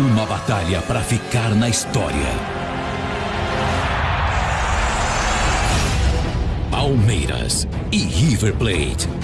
Uma batalha para ficar na história. Palmeiras e River Plate.